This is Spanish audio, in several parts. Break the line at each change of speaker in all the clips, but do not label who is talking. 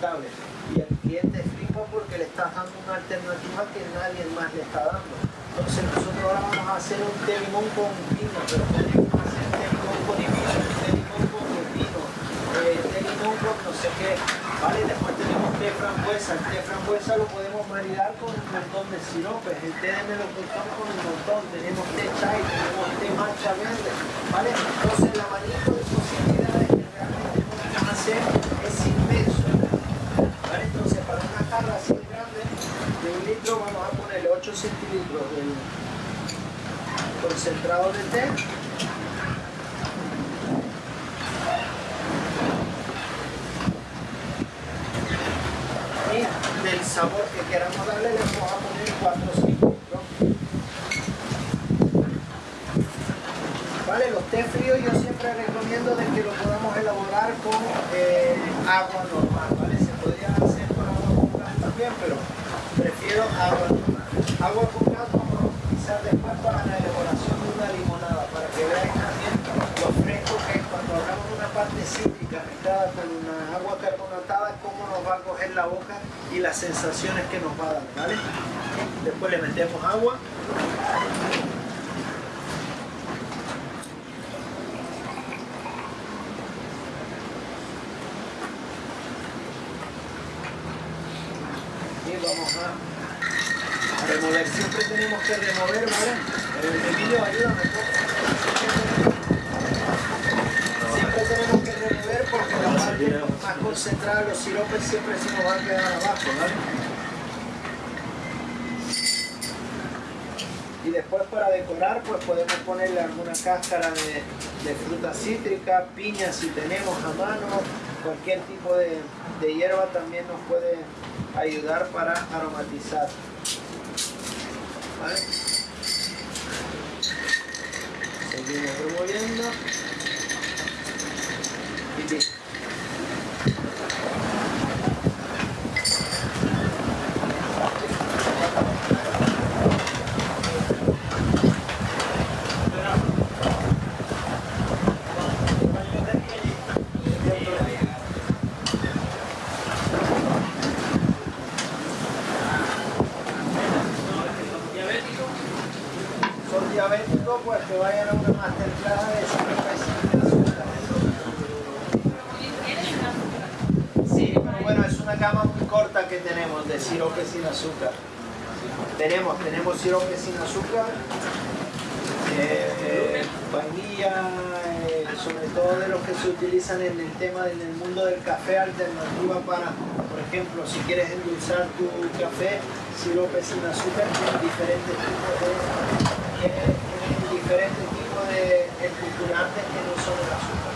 Y el cliente flipa porque le estás dando una alternativa que nadie más le está dando. Entonces nosotros ahora vamos a hacer un té limón con vino, pero podemos hacer té limón con vino, té limón con eh, té limón con no sé qué, ¿vale? Después tenemos té frambuesa, el té frambuesa lo podemos maridar con un montón de siropes, el té de melocotón con un montón, tenemos té chai, tenemos té matcha verde, ¿vale? Entonces el abanico de posibilidades que realmente podemos hacer es inmenso, ¿vale? Entonces para una jarra así de grande, de un litro vamos a ponerle 8 centilitros del concentrado de té. Y del sabor que queramos darle le vamos a poner 4 centilitros. Vale los té fríos yo siempre recomiendo de que lo podamos elaborar con eh, agua normal vale se podría hacer con agua pero prefiero agua agua con gas vamos a utilizar después para la elaboración de una limonada para que veáis también lo fresco que es cuando hagamos una parte cítrica mezclada con una agua carbonatada cómo nos va a coger la boca y las sensaciones que nos va a dar ¿vale? después le metemos agua y vamos a siempre tenemos que remover ¿vale? el vídeo ayúdame siempre tenemos que remover porque la parte más concentrada los siropes siempre se nos va a quedar abajo ¿vale? y después para decorar pues podemos ponerle alguna cáscara de, de fruta cítrica, piña si tenemos a mano, cualquier tipo de, de hierba también nos puede ayudar para aromatizar. ¿Vale? Seguimos removiendo. Y listo. son diabéticos, pues que vayan a una masterclass de sirope sin azúcar. Bueno, es una gama muy corta que tenemos de sirope sin azúcar. Tenemos, tenemos sirope sin azúcar, eh, vainilla, eh, sobre todo de los que se utilizan en el tema del mundo del café, alternativa para, por ejemplo, si quieres endulzar tu café, sirope sin azúcar, tienen diferentes tipos de diferentes esculturantes que no son el azúcar.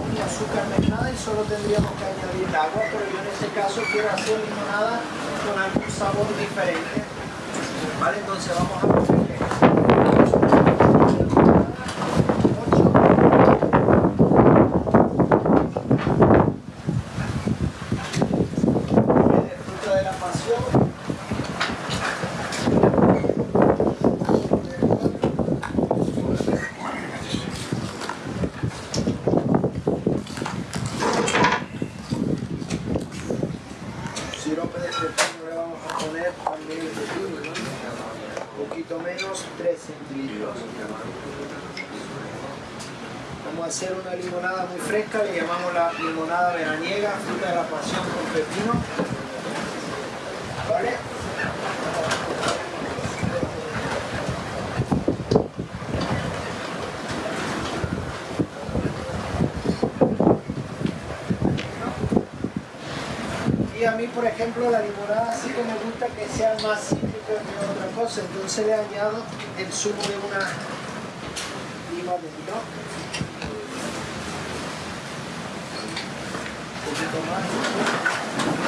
Un azúcar y solo tendríamos que añadir agua, pero yo en este caso quiero hacer limonada con algún sabor diferente. Vale, entonces vamos a ponerle de fruta de la pasión. Sirope de pepino le vamos a poner también el pepino, ¿no? Un poquito menos, 3 centilitros. Vamos a hacer una limonada muy fresca, le llamamos la limonada veraniega, fruta de la pasión con pepino. ¿Vale? Y a mí, por ejemplo, la limonada sí que me gusta que sea más cítrica que otra cosa, entonces le añado el zumo de una lima de vino. Un poquito más.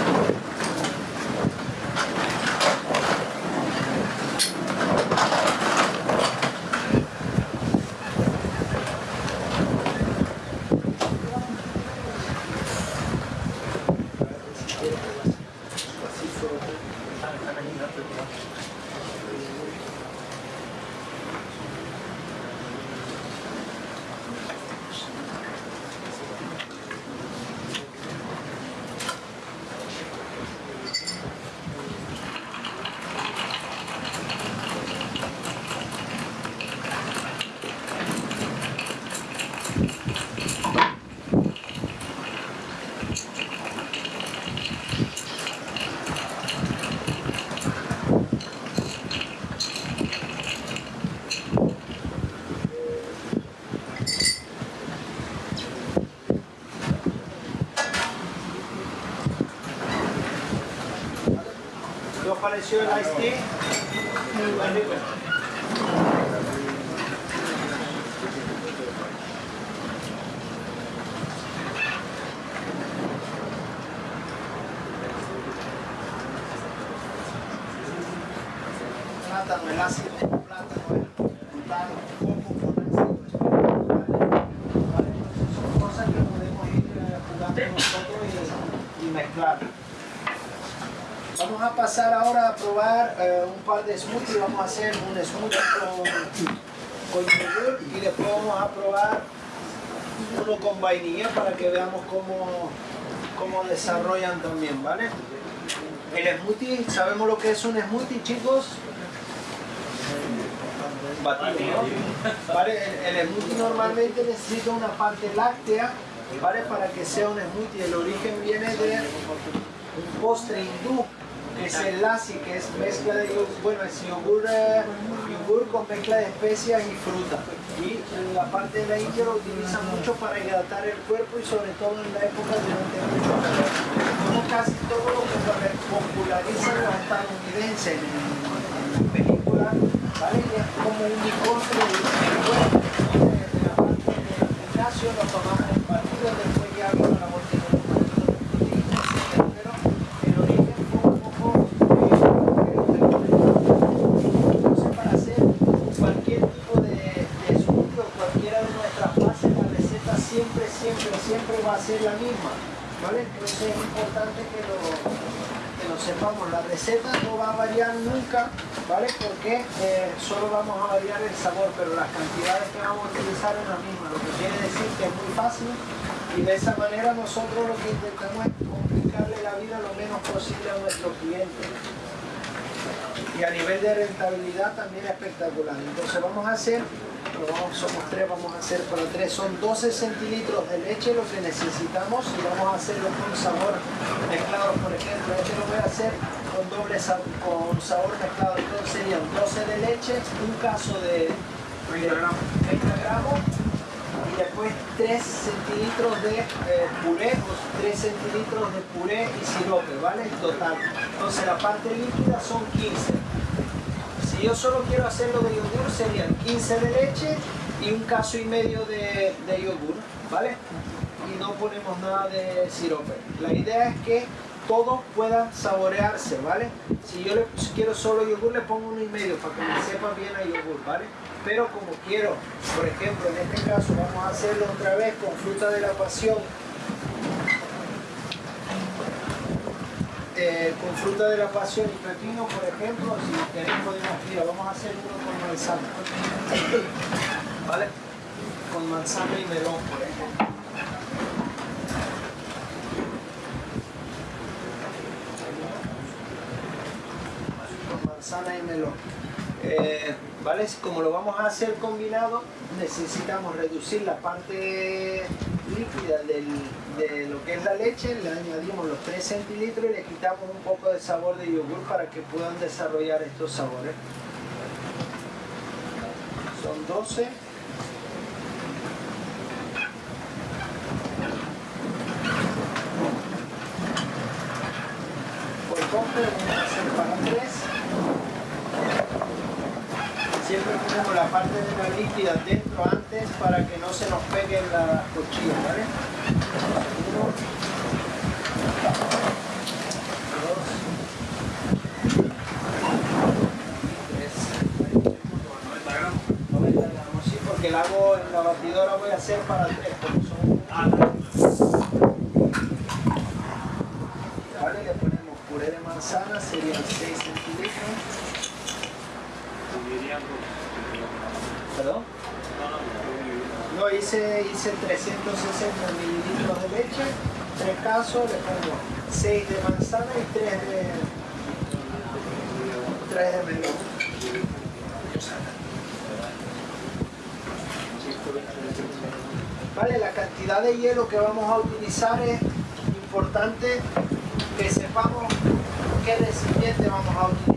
Malaysia ice tea. Par de smoothies. Vamos a hacer un smoothie con, con yogur y después vamos a probar uno con vainilla para que veamos cómo, cómo desarrollan también, ¿vale? El smoothie, ¿sabemos lo que es un smoothie, chicos? Batido. El, el smoothie normalmente necesita una parte láctea, ¿vale? Para que sea un smoothie. El origen viene de un postre hindú que es el lassi, que es mezcla de yogur, bueno, es yogur, eh, yogur con mezcla de especias y fruta. Y la parte de la India lo utilizan mucho para hidratar el cuerpo y sobre todo en la época durante mucho calor. Como casi todo lo que se populariza los estadounidenses en, en las películas, ¿vale? Y es como un microscopio de cuerpo. De la parte del gimnasio lo tomamos en partido, después ya vino la botella de pero el origen fue un poco eh, entonces para hacer cualquier tipo de, de smoothie o cualquiera de nuestras fases la receta siempre siempre siempre va a ser la misma ¿vale? entonces es importante que lo, que lo sepamos la receta no va a variar nunca ¿vale? porque eh, solo vamos a variar el sabor pero las cantidades que vamos a utilizar es la misma lo que quiere decir que es muy fácil y de esa manera nosotros lo que intentamos es complicarle la vida lo menos posible a nuestros clientes. Y a nivel de rentabilidad también espectacular. Entonces vamos a hacer, vamos, somos tres, vamos a hacer para tres, son 12 centilitros de leche lo que necesitamos y vamos a hacerlo con sabor mezclado, por ejemplo, este lo voy a hacer con doble sabor, con sabor mezclado, entonces serían 12 de leche, un caso de 30 gramos, 30 gramos después 3 centilitros de eh, puré, o 3 centilitros de puré y sirope, ¿vale? Total. Entonces la parte líquida son 15. Si yo solo quiero hacerlo de yogur serían 15 de leche y un caso y medio de, de yogur, ¿vale? Y no ponemos nada de sirope. La idea es que todo pueda saborearse, ¿vale? Si yo le quiero solo yogur le pongo uno y medio para que me sepa bien a yogur, ¿vale? Pero como quiero, por ejemplo, en este caso vamos a hacerlo otra vez con fruta de la pasión, eh, con fruta de la pasión y pepino, por ejemplo, si queréis podemos, vamos a hacer uno con manzana, ¿vale? Con manzana y melón, por ejemplo. Con manzana y melón. Eh, ¿vale? Como lo vamos a hacer combinado, necesitamos reducir la parte líquida de lo que es la leche, le añadimos los 3 centilitros y le quitamos un poco de sabor de yogur para que puedan desarrollar estos sabores. Son 12. Por compra vamos a hacer para 3 siempre ponemos la parte de la líquida dentro antes para que no se nos peguen las cuchillas, ¿vale? Uno, dos, tres, 90 gramos, sí, porque la hago en la batidora voy a hacer para tres, porque son ¿Vale? Le ponemos puré de manzana, serían 6 centilitros. ¿Perdón? No, hice, hice 360 mililitros de leche, 3 casos, le pongo 6 de manzana y 3 de, 3 de melón. Vale, la cantidad de hielo que vamos a utilizar es importante que sepamos qué recipiente vamos a utilizar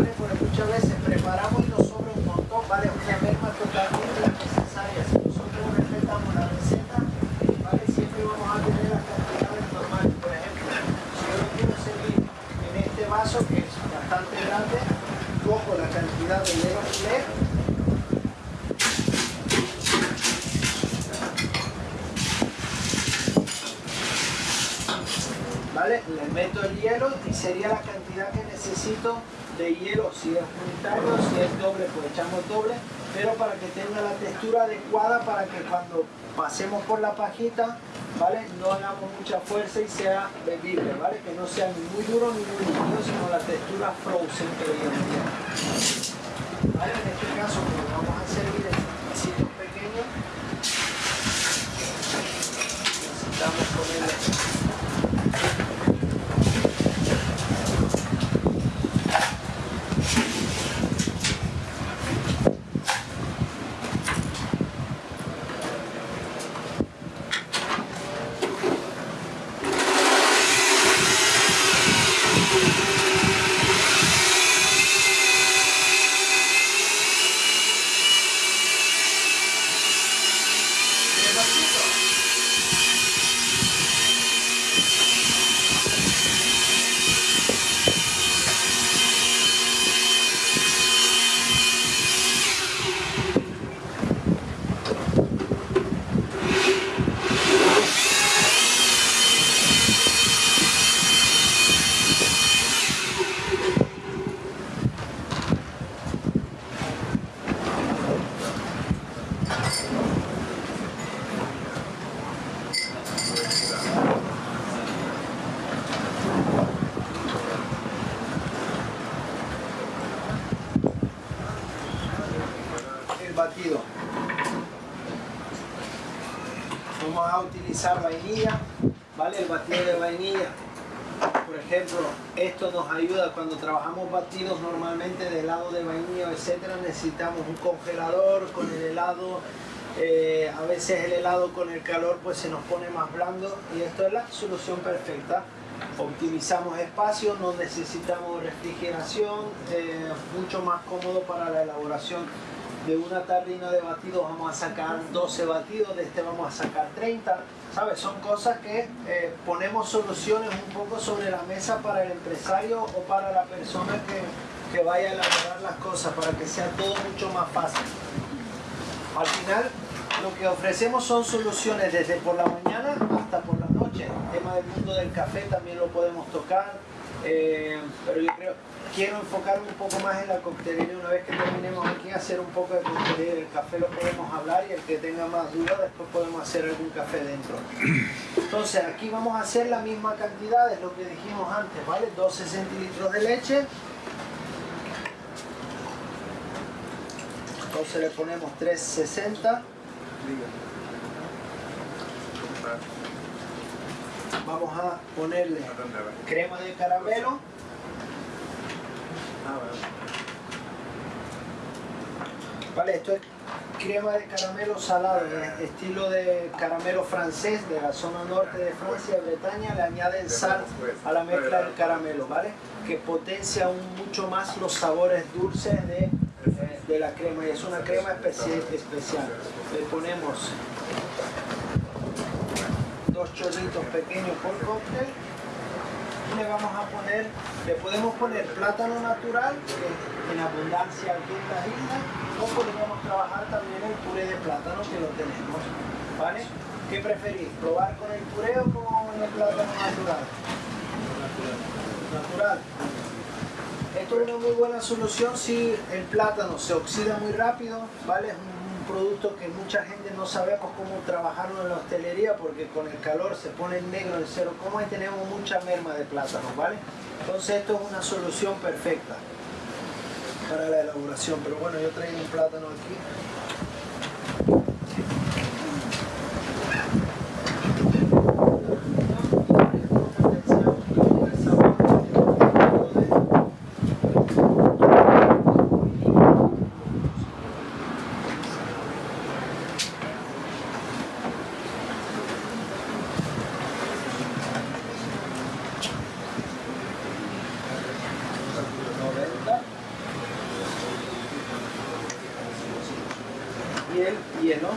porque muchas veces preparamos y nos sobra un montón, ¿vale? Una merma totalmente las necesarias. Si nosotros respetamos la receta, ¿vale? Siempre vamos a tener las cantidades normales. Por ejemplo, si yo quiero servir en este vaso, que es bastante grande, cojo la cantidad de hielo flair, ¿Vale? Le meto el hielo y sería la cantidad que necesito de hielo, si es unitario, si es doble, pues echamos doble, pero para que tenga la textura adecuada para que cuando pasemos por la pajita, ¿vale? No hagamos mucha fuerza y sea bebible, ¿vale? Que no sea ni muy duro ni muy líquido, sino la textura frozen que viene bien. ¿Vale? En este caso, como vamos a servir en vasitos pequeños, necesitamos ponerle vainilla, ¿vale? El batido de vainilla. Por ejemplo, esto nos ayuda cuando trabajamos batidos normalmente de helado de vainilla, etcétera, necesitamos un congelador con el helado. Eh, a veces el helado con el calor pues se nos pone más blando y esto es la solución perfecta. Optimizamos espacio, no necesitamos refrigeración, eh, mucho más cómodo para la elaboración de una tardina de batidos vamos a sacar 12 batidos, de este vamos a sacar 30 ¿Sabes? Son cosas que eh, ponemos soluciones un poco sobre la mesa para el empresario o para la persona que, que vaya a elaborar las cosas, para que sea todo mucho más fácil. Al final, lo que ofrecemos son soluciones desde por la mañana hasta por la noche. El tema del mundo del café también lo podemos tocar, eh, pero yo creo quiero enfocarme un poco más en la coctelería una vez que terminemos aquí, hacer un poco de coctelería. El café lo podemos hablar y el que tenga más dudas después podemos hacer algún café dentro. Entonces aquí vamos a hacer la misma cantidad, de lo que dijimos antes, ¿vale? 12 centilitros de leche. Entonces le ponemos 360. Vamos a ponerle crema de caramelo. Vale, esto es crema de caramelo salado, estilo de caramelo francés de la zona norte de Francia, Bretaña, le añaden sal a la mezcla del caramelo, ¿vale? Que potencia aún mucho más los sabores dulces de, eh, de la crema y es una crema especial. especial. Le ponemos dos chorritos pequeños por cóctel le vamos a poner, le podemos poner plátano natural, en abundancia aquí en la isla, o podemos trabajar también el puré de plátano que lo tenemos, ¿vale? ¿Qué preferís? ¿Probar con el puré o con el plátano natural? Natural. Esto es una muy buena solución si el plátano se oxida muy rápido, ¿vale? Producto que mucha gente no sabemos cómo trabajarlo en la hostelería porque con el calor se pone negro el cero. Coma y tenemos mucha merma de plátano, ¿vale? Entonces esto es una solución perfecta para la elaboración, pero bueno, yo traigo un plátano aquí y el hielo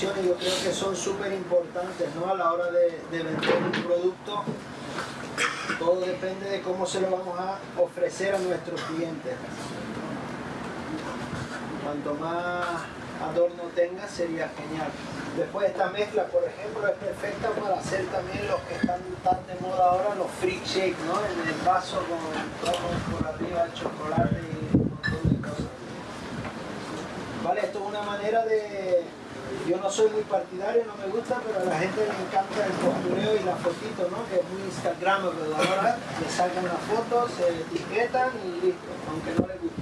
yo creo que son súper importantes ¿no? a la hora de, de vender un producto. Todo depende de cómo se lo vamos a ofrecer a nuestros clientes. Cuanto más adorno tenga sería genial. Después esta mezcla, por ejemplo, es perfecta para hacer también los que están tan de moda ahora, los free shake, ¿no? En el vaso con todo por arriba el chocolate y un montón de cosas. Vale, esto es una manera de... No soy muy partidario, no me gusta, pero a la gente le encanta el postureo y la fotito, ¿no? Que es muy instagramable. Ahora le sacan las fotos, se etiquetan y listo, aunque no le guste.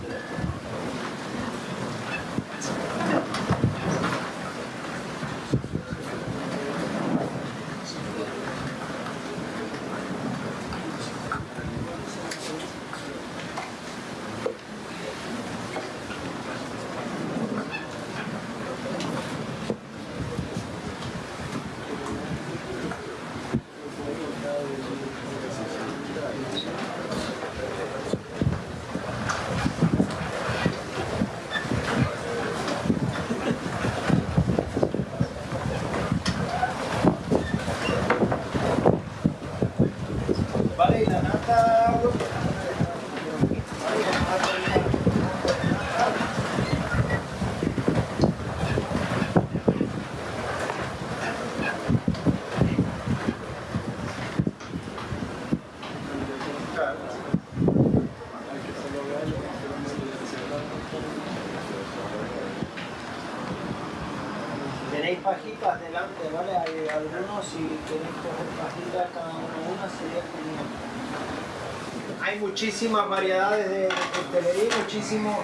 Vale, y la nata... Tenéis pajitas delante, ¿vale? Hay algunos, si queréis coger pajitas cada uno una, sería genial. Hay muchísimas variedades de, de coctelería y muchísimos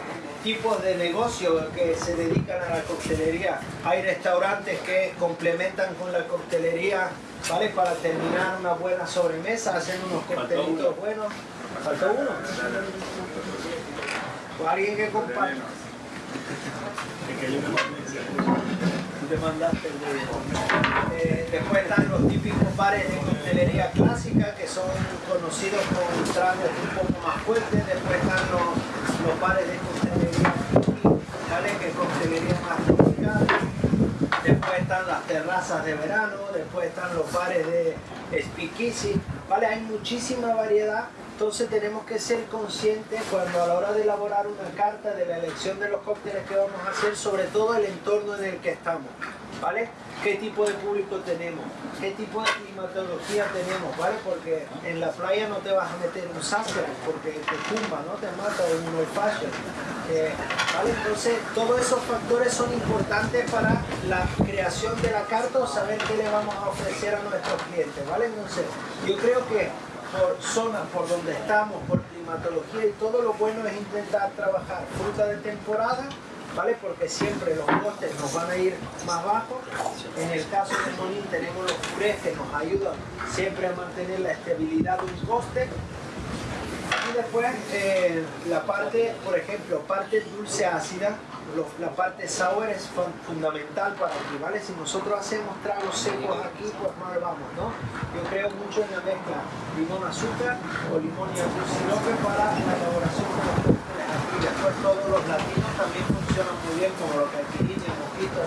tipos de negocio que se dedican a la coctelería. Hay restaurantes que complementan con la coctelería, ¿vale? Para terminar una buena sobremesa, hacen unos coctelitos buenos. ¿Faltó uno? O alguien que comparte. Mandaste. Eh, después están los típicos bares de coctelería clásica que son conocidos con tragos un poco más fuertes. Después están los, los bares de coctelería ¿vale? que coctelería más tropical. Después están las terrazas de verano. Después están los bares de speakeasy. ¿vale? Hay muchísima variedad. Entonces tenemos que ser conscientes cuando a la hora de elaborar una carta de la elección de los cócteles que vamos a hacer, sobre todo el entorno en el que estamos, ¿vale? ¿Qué tipo de público tenemos? ¿Qué tipo de climatología tenemos? ¿Vale? Porque en la playa no te vas a meter un sastre porque te tumba, ¿no? Te mata un old. Eh, ¿vale? Entonces todos esos factores son importantes para la creación de la carta o saber qué le vamos a ofrecer a nuestros clientes, ¿vale? Entonces yo creo que por zonas por donde estamos, por climatología y todo lo bueno es intentar trabajar fruta de temporada, ¿vale? Porque siempre los costes nos van a ir más bajos. En el caso de Monín tenemos los purés que nos ayudan siempre a mantener la estabilidad de un coste. Después eh, la parte, por ejemplo, parte dulce ácida, lo- la parte sour es fun- fundamental para aquí, ¿vale? Si nosotros hacemos tragos secos aquí, pues mal vamos, ¿no? Yo creo mucho en la mezcla limón-azúcar o limón y azul sirope para la elaboración de los cócteles aquí. Después todos los latinos también funcionan muy bien, como los caipirinhas,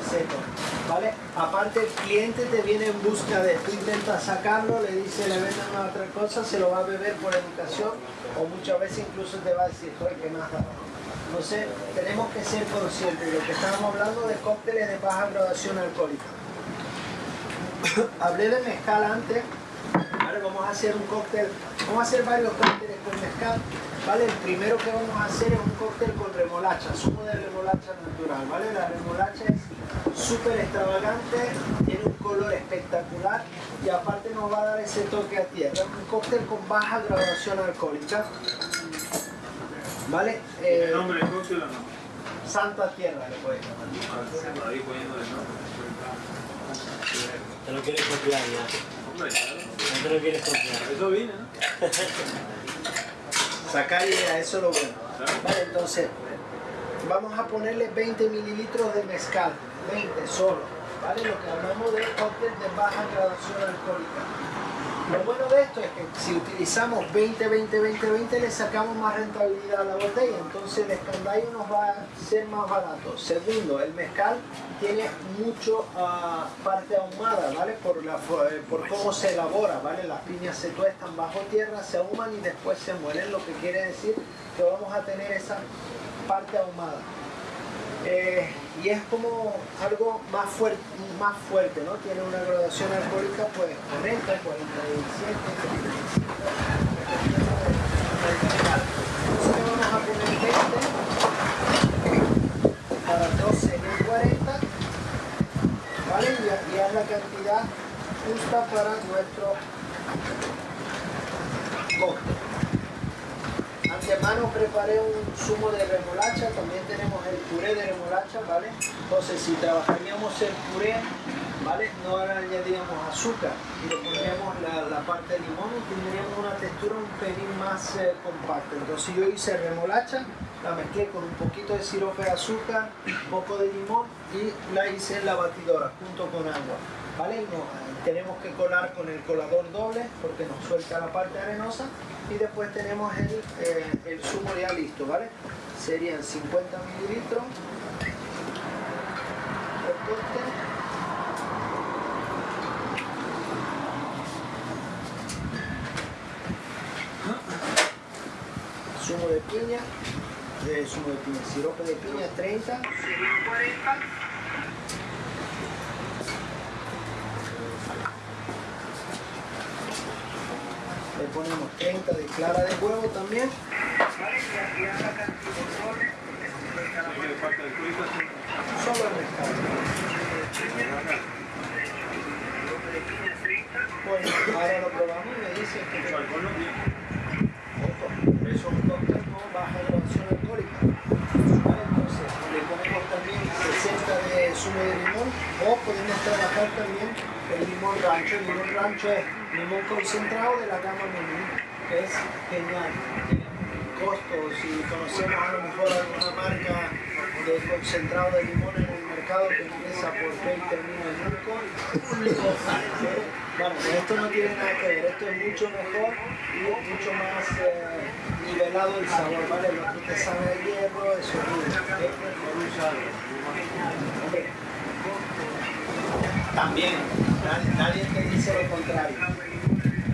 secos, ¿vale? Aparte el cliente te viene en busca de, tú intentas sacarlo, le dice, le venden una otra cosa, se lo va a beber por educación o muchas veces incluso te va a decir, oye, ¿qué más da?". Entonces, tenemos que ser conscientes de lo que estábamos hablando de cócteles de baja graduación alcohólica. Hablé de mezcal antes, ahora vamos a hacer un cóctel, vamos a hacer varios cócteles con mezcal, ¿vale? El primero que vamos a hacer es un cóctel con remolacha, zumo de remolacha natural, ¿vale? La remolacha es súper extravagante, tiene un color espectacular y aparte nos va a dar ese toque a tierra. Un cóctel con baja graduación alcohólica, ¿vale? Eh,
¿El nombre del cóctel o no?
Santa Tierra le puede llamar.
Ah, Ahí poniendo el nombre.
Te lo quieres copiar ya.
Hombre, claro.
No te lo quieres copiar.
Eso vine, ¿no?
Sacar idea, eso es lo bueno. Vale, entonces, vamos a ponerle 20 mililitros de mezcal, 20 solo, ¿vale? Lo que hablamos de cóctel de baja graduación alcohólica. Lo bueno de esto es que si utilizamos 20, 20, 20, 20 le sacamos más rentabilidad a la botella, entonces el escandallo nos va a ser más barato. Segundo, el mezcal tiene mucho ah, parte ahumada, ¿vale? Por, la, eh, por cómo se elabora, ¿vale? Las piñas se tuestan bajo tierra, se ahuman y después se muelen, lo que quiere decir que vamos a tener esa parte ahumada. Eh, y es como algo más fuerte, más fuerte, ¿no? Tiene una graduación alcohólica, pues 40, 47, 35, Entonces vamos a poner 20 para 12 y 40, ¿vale? Y es la cantidad justa para nuestro cóctel. Antemano preparé un zumo de remolacha, también tenemos el puré de remolacha, ¿vale? Entonces si trabajaríamos el puré, ¿vale? No añadiríamos azúcar y le pondríamos la, la parte de limón y tendríamos una textura un pelín más eh, compacta. Entonces yo hice remolacha, la mezclé con un poquito de sirope de azúcar, un poco de limón y la hice en la batidora junto con agua. ¿Vale? No, eh, tenemos que colar con el colador doble porque nos suelta la parte arenosa y después tenemos el, eh, el zumo ya listo, ¿vale? Serían 50 mililitros. Zumo de piña, de zumo de piña, sirope de piña 30, serían 40. Le ponemos 30 de clara de huevo también. Solo el. Bueno, ahora lo probamos y me dicen que
no.
Ojo, es un cóctel con baja graduación alcohólica. Entonces, le ponemos también 60 de zumo de limón o podemos trabajar también el limón rancho. El limón rancho es limón concentrado de la gama menú, que es genial. Tiene un costo, si conocemos a lo mejor alguna marca de concentrado de limón en el mercado que empieza por P y termina en. Bueno, esto no tiene nada que ver, esto es mucho mejor y mucho más eh, nivelado el sabor, ¿vale? Lo que te sabe a hierro, eso es ¿eh? Hombre, También, nadie, te dice lo contrario.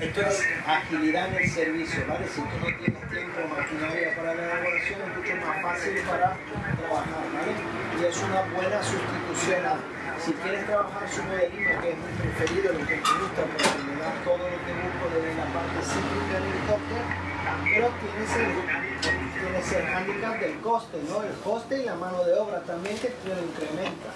Esto es agilidad en el servicio, ¿vale? Si tú no tienes tiempo maquinaria para la elaboración, es mucho más fácil para trabajar, ¿vale? Y es una buena sustitución. Si quieres trabajar de lima, que es mi preferido, lo que me gusta, porque me da todo lo que busco desde la parte cítrica en el cóctel, pero tienes el, tienes el handicap del coste, ¿no? El coste y la mano de obra también que te lo incrementa.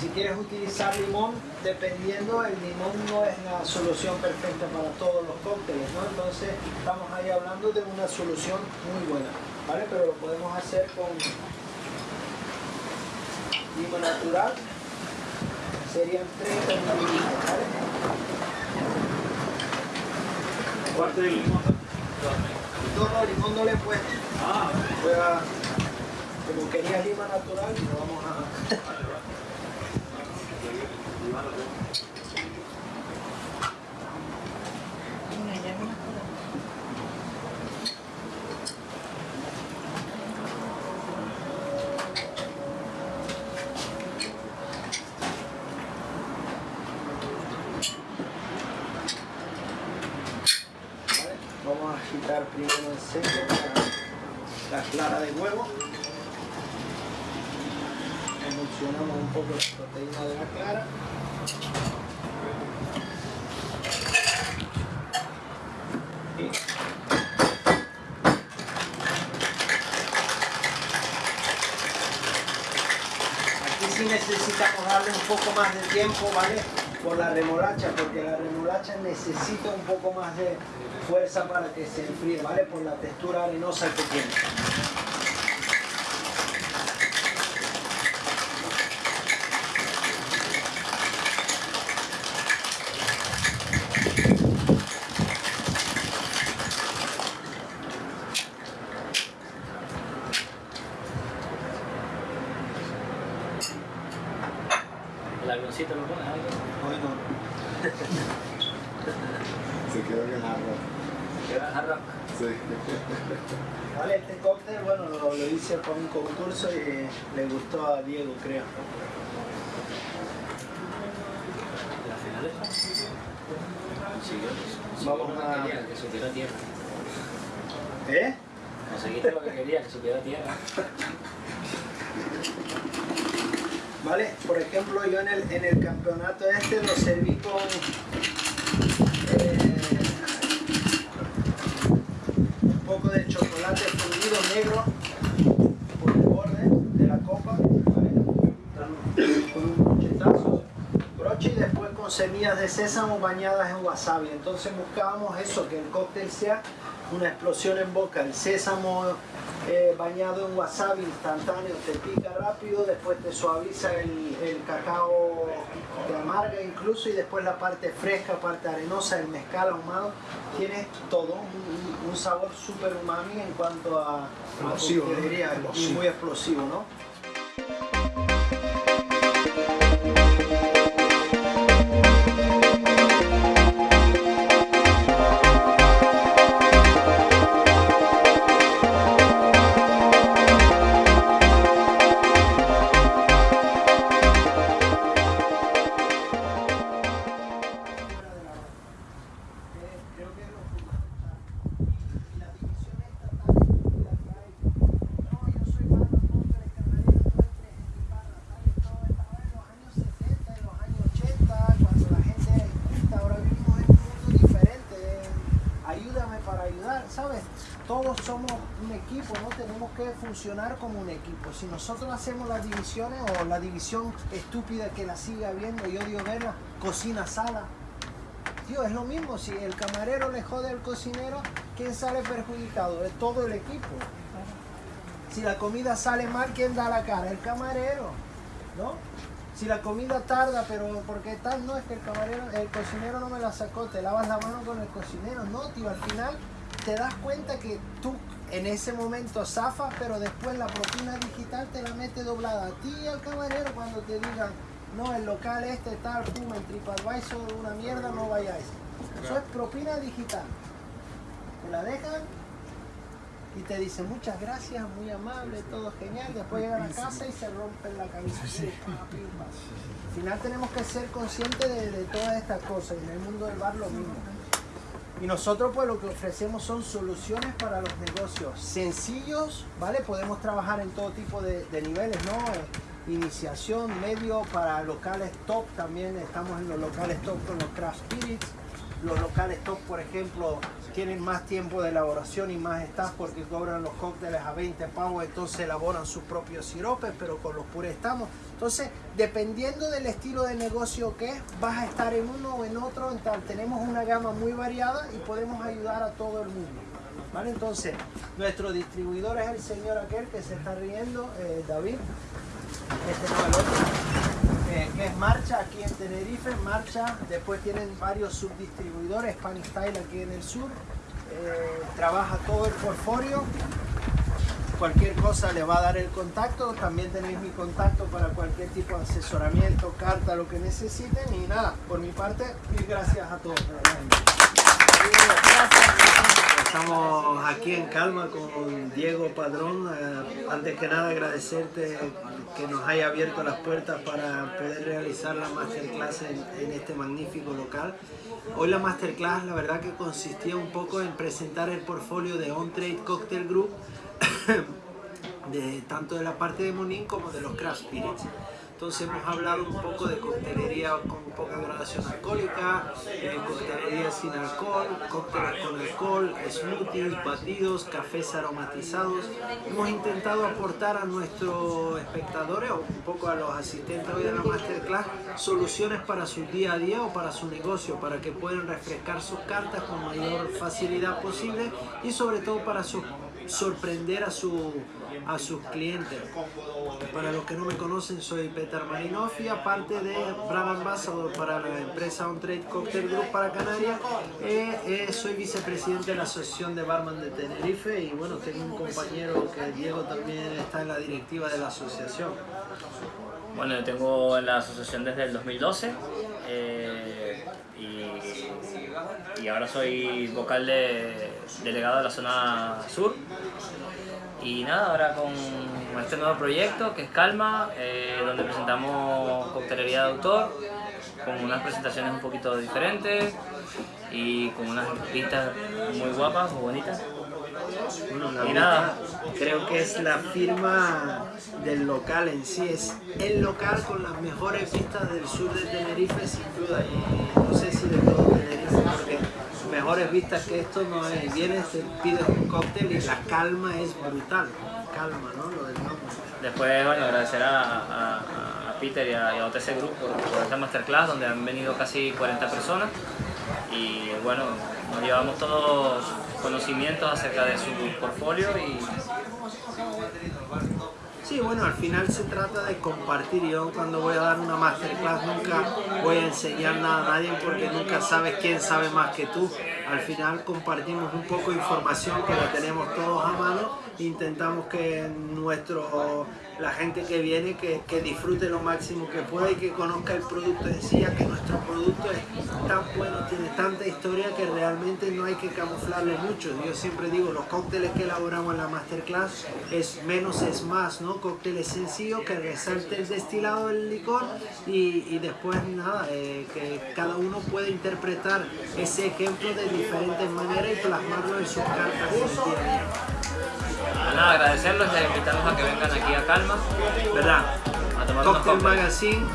Si quieres utilizar limón, dependiendo, el limón no es la solución perfecta para todos los cócteles, ¿no? Entonces estamos ahí hablando de una solución muy buena, ¿vale? Pero lo podemos hacer con lima natural, serían 30 mililitros, ¿vale?
Parte del limón.
No, no, limón no le he puesto.
Ah,
Voy a, como quería lima natural, lo vamos a... ¿Vale? Vamos a agitar primero en seco la, la clara de huevo. Emulsionamos un poco la proteína de la clara. Y Aquí sí necesitamos darle un poco más de tiempo, ¿vale? Por la remolacha, porque la remolacha necesita un poco más de fuerza para que se enfríe, ¿vale? Por la textura arenosa que tiene.
El avioncito lo pones ahí.
Hoy no.
Se quedó en el jarro.
Queda jarra.
Sí.
Vale, este cóctel, bueno, lo, lo hice para un concurso y le gustó a Diego, creo.
La final esta. Consiguió,
Vamos
consiguió lo
a-
que quería, que supiera tierra.
¿Eh?
Conseguiste lo que quería, que supiera tierra.
Vale, por ejemplo, yo en el, en el campeonato este lo serví con eh, un poco de chocolate fundido negro por el borde de la copa, con un brochetazo, broche y después con semillas de sésamo bañadas en wasabi. Entonces buscábamos eso, que el cóctel sea una explosión en boca, el sésamo eh, bañado en wasabi instantáneo, te pica rápido, después te suaviza el cacao, te amarga incluso y después la parte fresca, parte arenosa, el mezcal ahumado, tienes todo, un, sabor súper umami en cuanto a, a
Explosivo,
y muy explosivo, ¿no? Todos somos un equipo, ¿no? Tenemos que funcionar como un equipo. Si nosotros hacemos las divisiones o la división estúpida que la sigue habiendo, yo digo, verla, cocina, sala, Tío, es lo mismo, si el camarero le jode al cocinero, ¿quién sale perjudicado? Es todo el equipo. Si la comida sale mal, ¿quién da la cara? El camarero, ¿no? Si la comida tarda, pero porque tal, no es que el camarero, el cocinero no me la sacó, te lavas la mano con el cocinero, no, tío, al final te das cuenta que tú en ese momento zafas, pero después la propina digital te la mete doblada a ti y al camarero cuando te digan, no, el local este tal, pum, en TripAdvisor, una mierda, no vayáis. Eso es propina digital. Te la dejan y te dicen muchas gracias, muy amable, todo genial. Después llegan a casa y se rompen la camisa. Al final tenemos que ser conscientes de, de todas estas cosas. Y en el mundo del bar lo mismo. Y nosotros pues lo que ofrecemos son soluciones para los negocios sencillos, ¿vale? Podemos trabajar en todo tipo de, niveles, ¿no? Eh, Iniciación, medio, para locales top también, estamos en los locales top con los craft spirits. Los locales top, por ejemplo, tienen más tiempo de elaboración y más staff porque cobran los cócteles a 20 pavos, entonces elaboran sus propios siropes, pero con los pures estamos. Entonces, dependiendo del estilo de negocio que es, vas a estar en uno o en otro. Tenemos una gama muy variada y podemos ayudar a todo el mundo. ¿Vale? Entonces, nuestro distribuidor es el señor aquel que se está riendo, eh, David. Este no el otro eh, que es Marcha aquí en Tenerife, Marcha, después tienen varios subdistribuidores, Spanish Style aquí en el sur, eh, trabaja todo el portfolio, cualquier cosa le va a dar el contacto, también tenéis mi contacto para cualquier tipo de asesoramiento, carta, lo que necesiten y nada, por mi parte, mil gracias a todos. Estamos aquí en calma con Diego Padrón. Eh, antes que nada agradecerte que nos haya abierto las puertas para poder realizar la masterclass en, en este magnífico local. Hoy la masterclass la verdad que consistía un poco en presentar el portfolio de On Trade Cocktail Group de tanto de la parte de Monin como de los craft spirits. Entonces hemos hablado un poco de coctelería con poca gradación alcohólica, eh, coctelería sin alcohol, cócteles con alcohol, smoothies, batidos, cafés aromatizados. Hemos intentado aportar a nuestros espectadores o un poco a los asistentes hoy de la masterclass soluciones para su día a día o para su negocio, para que puedan refrescar sus cartas con mayor facilidad posible y sobre todo para su- sorprender a, su, a sus clientes. Para los que no me conocen, soy Peter Marinoff y aparte de Brand Ambassador para la empresa On Trade Cocktail Group para Canarias, eh, eh, soy vicepresidente de la Asociación de Barman de Tenerife y bueno, tengo un compañero que Diego también está en la directiva de la asociación.
Bueno, tengo en la asociación desde el 2012 eh, y, y ahora soy vocal de, delegado de la zona sur. Y nada, ahora con este nuevo proyecto que es Calma, eh, donde presentamos coctelería de autor, con unas presentaciones un poquito diferentes y con unas pistas muy guapas, muy bonitas.
Bueno, la
Y nada.
creo que es la firma del local en sí, es el local con las mejores vistas del sur de Tenerife sin duda y no sé si de todo mejores vistas que esto no hay, vienes, te pides un cóctel y la calma es brutal, calma, ¿no? Lo del nombre.
Después, bueno, agradecer a, a- Peter y a, y OTC Group por, esta masterclass donde han venido casi 40 personas y bueno, nos llevamos todos conocimientos acerca de su portfolio
Sí, bueno, al final se trata de compartir. Yo cuando voy a dar una masterclass nunca voy a enseñar nada a nadie porque nunca sabes quién sabe más que tú. Al final compartimos un poco de información que la tenemos todos a mano. Intentamos que nuestro, la gente que viene que, que disfrute lo máximo que pueda y que conozca el producto en sí, ya que nuestro producto es tan bueno, tiene tanta historia que realmente no hay que camuflarle mucho. Yo siempre digo, los cócteles que elaboramos en la masterclass es menos es más, ¿no? Cócteles sencillos que resalte el destilado del licor y, y después nada, eh, que cada uno puede interpretar ese ejemplo de diferentes maneras y plasmarlo en sus cartas
pues nada, agradecerlos y invitarlos a que vengan aquí a Calma
¿Verdad?
a tomar
Cocktail. Magazine